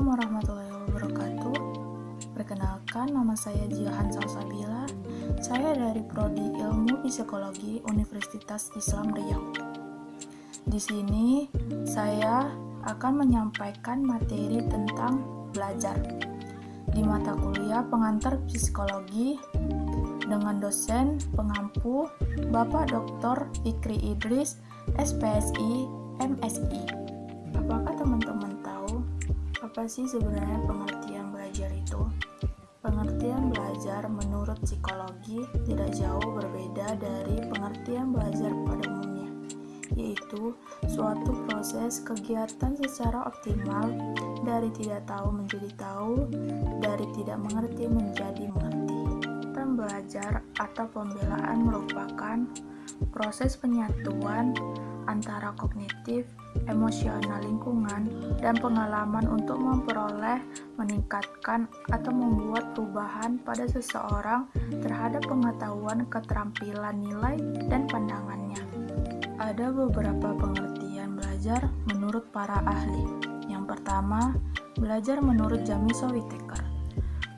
Assalamualaikum warahmatullahi wabarakatuh. Perkenalkan, nama saya Jihan Salsabila. Saya dari Prodi Ilmu Psikologi Universitas Islam Riau. Di sini saya akan menyampaikan materi tentang belajar di mata kuliah pengantar psikologi dengan dosen pengampu Bapak Dr. Fikri Idris, SPSI, MSI. Apakah apa sih sebenarnya pengertian belajar itu? Pengertian belajar menurut psikologi tidak jauh berbeda dari pengertian belajar pada umumnya, yaitu suatu proses kegiatan secara optimal dari tidak tahu menjadi tahu, dari tidak mengerti menjadi mengerti. Dan belajar atau pembelaan merupakan proses penyatuan antara kognitif, emosional lingkungan, dan pengalaman untuk memperoleh, meningkatkan, atau membuat perubahan pada seseorang terhadap pengetahuan, keterampilan, nilai, dan pandangannya. Ada beberapa pengertian belajar menurut para ahli. Yang pertama, belajar menurut Jamiso Whittaker.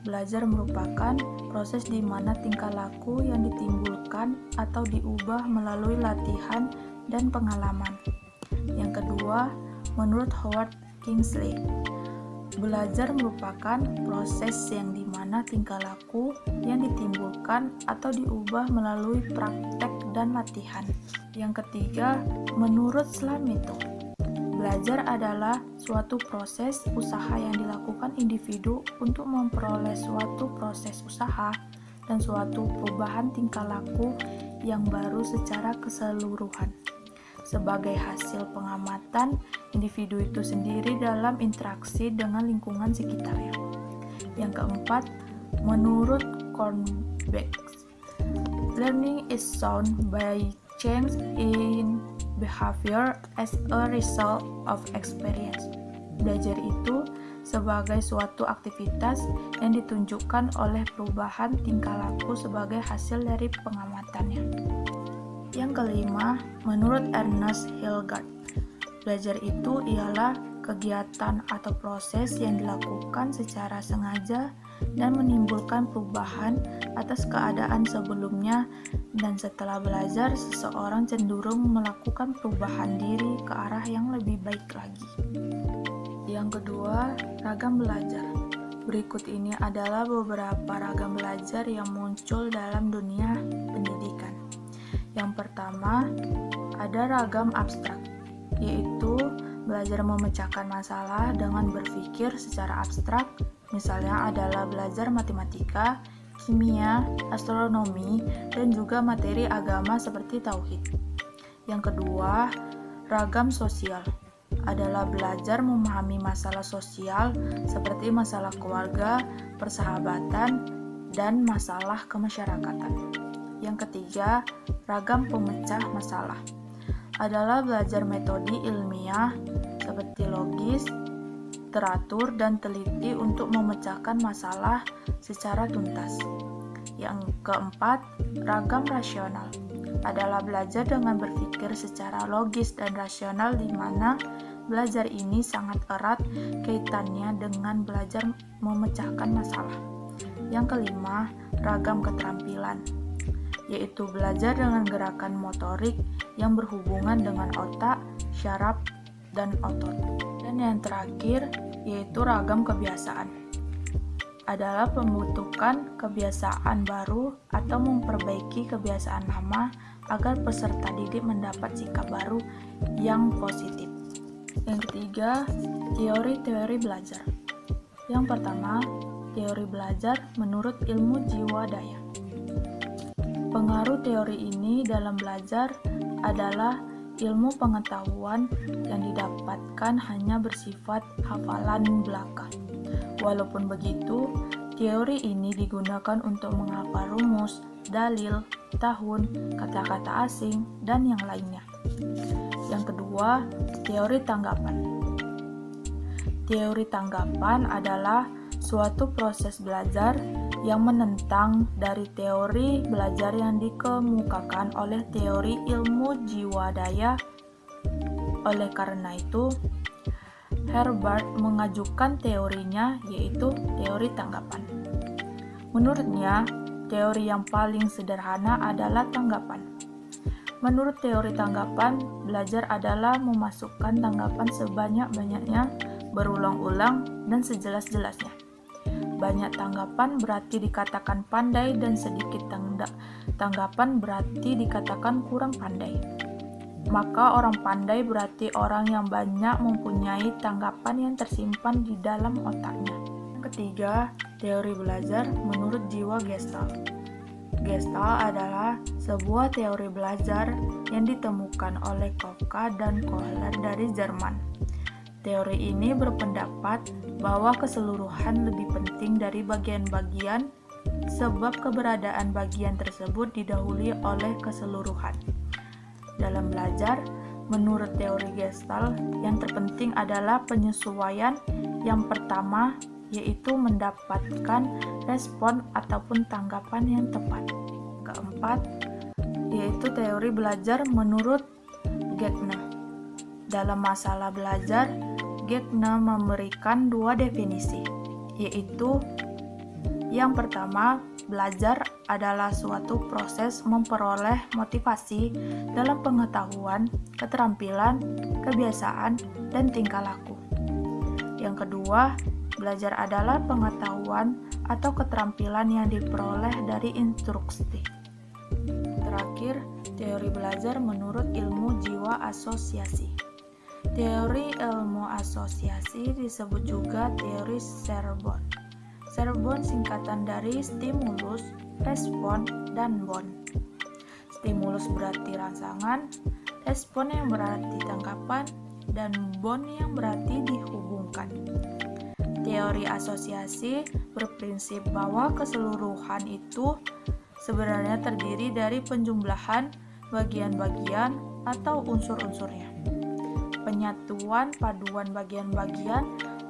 Belajar merupakan proses di mana tingkah laku yang ditimbulkan atau diubah melalui latihan dan pengalaman. Yang kedua, menurut Howard Kingsley, belajar merupakan proses yang di mana tingkah laku yang ditimbulkan atau diubah melalui praktek dan latihan. Yang ketiga, menurut Slamito, belajar adalah suatu proses usaha yang dilakukan individu untuk memperoleh suatu proses usaha dan suatu perubahan tingkah laku yang baru secara keseluruhan sebagai hasil pengamatan individu itu sendiri dalam interaksi dengan lingkungan sekitarnya. Yang keempat, menurut Kornbeck, learning is shown by change in behavior as a result of experience. Belajar itu sebagai suatu aktivitas yang ditunjukkan oleh perubahan tingkah laku sebagai hasil dari pengamatannya. Yang kelima, menurut Ernest Hilgard, belajar itu ialah kegiatan atau proses yang dilakukan secara sengaja dan menimbulkan perubahan atas keadaan sebelumnya dan setelah belajar seseorang cenderung melakukan perubahan diri ke arah yang lebih baik lagi. Yang kedua, ragam belajar. Berikut ini adalah beberapa ragam belajar yang muncul dalam dunia pendidikan. Yang pertama, ada ragam abstrak, yaitu belajar memecahkan masalah dengan berpikir secara abstrak, misalnya adalah belajar matematika, kimia, astronomi, dan juga materi agama seperti tauhid. Yang kedua, ragam sosial adalah belajar memahami masalah sosial seperti masalah keluarga, persahabatan, dan masalah kemasyarakatan. Yang ketiga, ragam pemecah masalah adalah belajar metode ilmiah seperti logis, teratur, dan teliti untuk memecahkan masalah secara tuntas. Yang keempat, ragam rasional adalah belajar dengan berpikir secara logis dan rasional di mana belajar ini sangat erat kaitannya dengan belajar memecahkan masalah. Yang kelima, ragam keterampilan yaitu belajar dengan gerakan motorik yang berhubungan dengan otak, syaraf, dan otot. Dan yang terakhir, yaitu ragam kebiasaan. Adalah pembentukan kebiasaan baru atau memperbaiki kebiasaan lama agar peserta didik mendapat sikap baru yang positif. Yang ketiga, teori-teori belajar. Yang pertama, teori belajar menurut ilmu jiwa daya. Pengaruh teori ini dalam belajar adalah ilmu pengetahuan yang didapatkan hanya bersifat hafalan belaka. Walaupun begitu, teori ini digunakan untuk menghafal rumus, dalil, tahun, kata-kata asing, dan yang lainnya. Yang kedua, teori tanggapan. Teori tanggapan adalah suatu proses belajar yang menentang dari teori belajar yang dikemukakan oleh teori ilmu jiwa daya. Oleh karena itu, Herbert mengajukan teorinya yaitu teori tanggapan. Menurutnya, teori yang paling sederhana adalah tanggapan. Menurut teori tanggapan, belajar adalah memasukkan tanggapan sebanyak-banyaknya, berulang-ulang, dan sejelas-jelasnya. Banyak tanggapan berarti dikatakan pandai dan sedikit tanggapan berarti dikatakan kurang pandai maka orang pandai berarti orang yang banyak mempunyai tanggapan yang tersimpan di dalam otaknya. Ketiga, teori belajar menurut jiwa Gestalt. Gestalt adalah sebuah teori belajar yang ditemukan oleh Kafka dan Kohler dari Jerman. Teori ini berpendapat bahwa keseluruhan lebih penting dari bagian-bagian sebab keberadaan bagian tersebut didahului oleh keseluruhan. Dalam belajar, menurut teori Gestalt, yang terpenting adalah penyesuaian yang pertama yaitu mendapatkan respon ataupun tanggapan yang tepat. Keempat, yaitu teori belajar menurut Getne. Dalam masalah belajar, Getne memberikan dua definisi, yaitu yang pertama, belajar adalah suatu proses memperoleh motivasi dalam pengetahuan, keterampilan, kebiasaan, dan tingkah laku. Yang kedua, belajar adalah pengetahuan atau keterampilan yang diperoleh dari instruksi. Terakhir, teori belajar menurut ilmu jiwa asosiasi. Teori ilmu asosiasi disebut juga teori Serbon. Serbon singkatan dari stimulus, respon, dan bon. Stimulus berarti rangsangan, respon yang berarti tanggapan, dan bon yang berarti dihubungkan. Teori asosiasi berprinsip bahwa keseluruhan itu sebenarnya terdiri dari penjumlahan bagian-bagian atau unsur-unsurnya. Penyatuan paduan bagian-bagian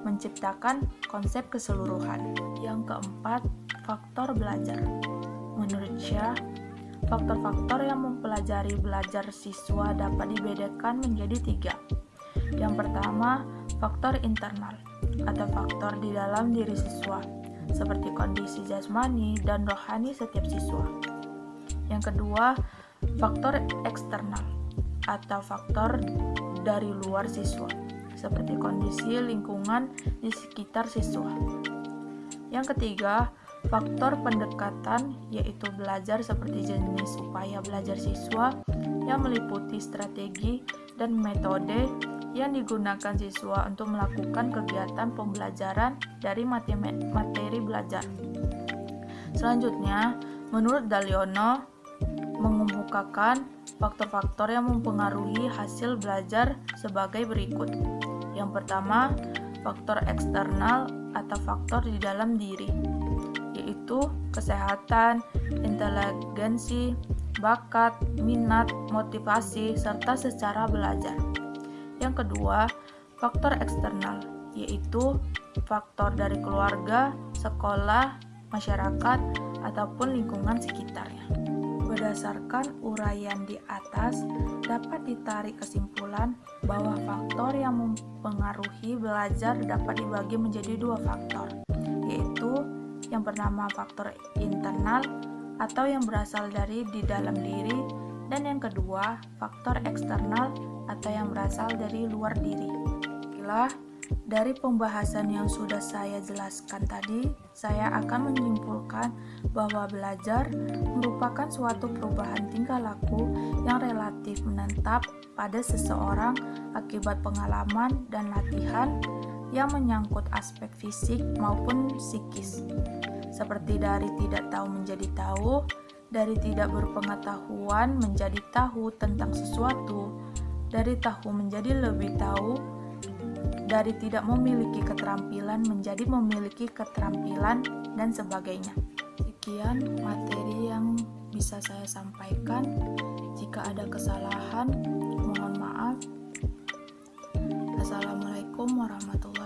menciptakan konsep keseluruhan. Yang keempat, faktor belajar. Menurut Syah, faktor-faktor yang mempelajari belajar siswa dapat dibedakan menjadi tiga. Yang pertama, faktor internal atau faktor di dalam diri siswa, seperti kondisi jasmani dan rohani setiap siswa. Yang kedua, faktor eksternal atau faktor dari luar siswa, seperti kondisi lingkungan di sekitar siswa. Yang ketiga, faktor pendekatan yaitu belajar seperti jenis upaya belajar siswa yang meliputi strategi dan metode yang digunakan siswa untuk melakukan kegiatan pembelajaran dari materi belajar. Selanjutnya, menurut Daliono, mengemukakan faktor-faktor yang mempengaruhi hasil belajar sebagai berikut. Yang pertama, faktor eksternal atau faktor di dalam diri, yaitu kesehatan, inteligensi, bakat, minat, motivasi, serta secara belajar. Yang kedua, faktor eksternal, yaitu faktor dari keluarga, sekolah, masyarakat, ataupun lingkungan sekitarnya. Berdasarkan uraian di atas, dapat ditarik kesimpulan bahwa faktor yang mempengaruhi belajar dapat dibagi menjadi dua faktor, yaitu yang pertama faktor internal atau yang berasal dari di dalam diri, dan yang kedua faktor eksternal atau yang berasal dari luar diri. Inilah dari pembahasan yang sudah saya jelaskan tadi, saya akan menyimpulkan bahwa belajar merupakan suatu perubahan tingkah laku yang relatif menetap pada seseorang akibat pengalaman dan latihan yang menyangkut aspek fisik maupun psikis. Seperti dari tidak tahu menjadi tahu, dari tidak berpengetahuan menjadi tahu tentang sesuatu, dari tahu menjadi lebih tahu, dari tidak memiliki keterampilan menjadi memiliki keterampilan dan sebagainya. Sekian materi yang bisa saya sampaikan. Jika ada kesalahan, mohon maaf. Assalamualaikum warahmatullahi